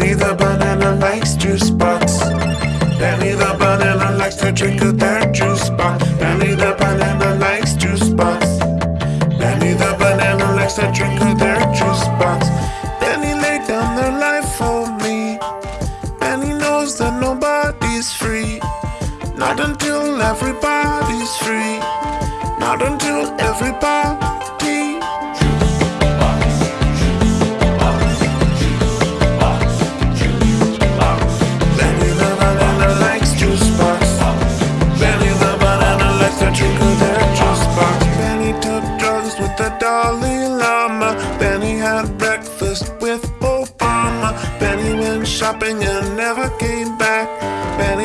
Benny the banana likes juice box. Benny the banana likes to drink of their juice box. Benny the banana likes juice box. Benny the banana likes to drink of their juice box. Benny laid down their life for me. Benny knows that nobody's free. Not until everybody's free. Not until everybody. Dalai Lama. Benny had breakfast with Obama. Benny went shopping and never came back. Benny